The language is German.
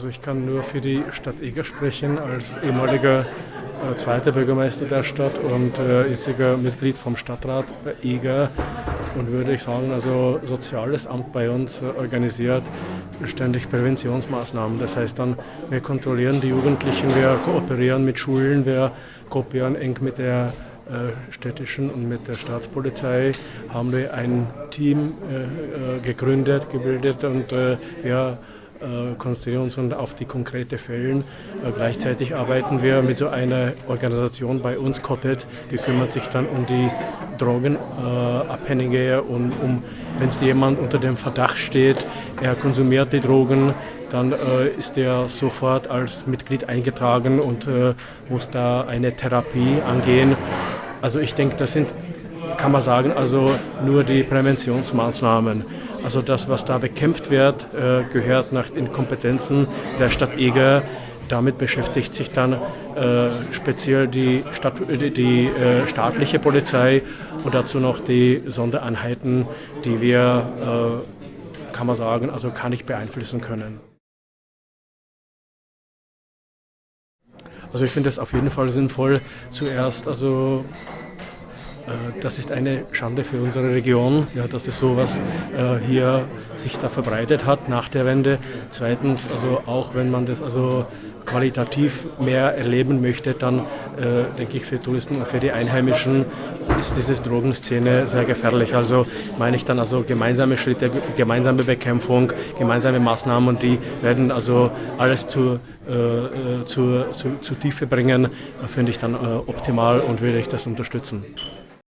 Also ich kann nur für die Stadt Eger sprechen als ehemaliger äh, zweiter Bürgermeister der Stadt und äh, jetziger Mitglied vom Stadtrat Eger und würde ich sagen, also Soziales Amt bei uns äh, organisiert ständig Präventionsmaßnahmen. Das heißt dann, wir kontrollieren die Jugendlichen, wir kooperieren mit Schulen, wir kooperieren eng mit der äh, städtischen und mit der Staatspolizei haben wir ein Team äh, äh gegründet, gebildet und äh, wir konzentrieren uns auf die konkreten Fälle. Äh, gleichzeitig arbeiten wir mit so einer Organisation bei uns, Cottet, die kümmert sich dann um die Drogenabhängige und um, wenn jemand unter dem Verdacht steht, er konsumiert die Drogen, dann äh, ist er sofort als Mitglied eingetragen und äh, muss da eine Therapie angehen. Also ich denke, das sind, kann man sagen, also nur die Präventionsmaßnahmen. Also das, was da bekämpft wird, äh, gehört nach den Kompetenzen der Stadt Eger. Damit beschäftigt sich dann äh, speziell die, Stadt, die äh, staatliche Polizei und dazu noch die Sondereinheiten, die wir, kann man sagen, also kann ich beeinflussen können. Also ich finde es auf jeden Fall sinnvoll, zuerst also das ist eine Schande für unsere Region, ja, dass es sowas äh, hier sich da verbreitet hat nach der Wende. Zweitens, also auch wenn man das also qualitativ mehr erleben möchte, dann äh, denke ich für Touristen und für die Einheimischen ist diese Drogenszene sehr gefährlich. Also meine ich dann also gemeinsame Schritte, gemeinsame Bekämpfung, gemeinsame Maßnahmen und die werden also alles zu, äh, äh zu, zu, zu Tiefe bringen, finde ich dann äh, optimal und würde ich das unterstützen.